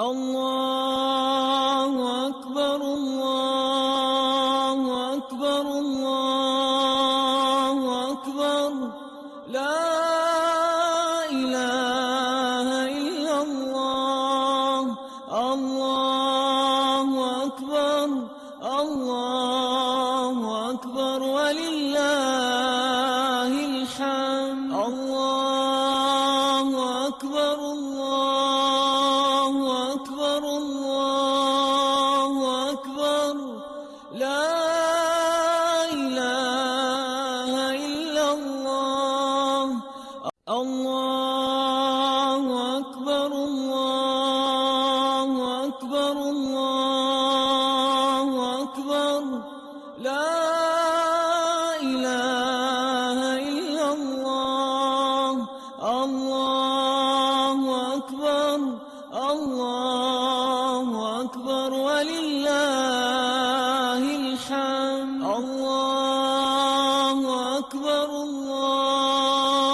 الله أكبر الله أكبر الله أكبر. لا إله إلا الله الله أكبر الله أكبر. ولله الحمد الله أكبر الله الله أكبر الله أكبر الله أكبر. لا إله إلا الله الله أكبر الله أكبر. ولله الحمد الله أكبر الله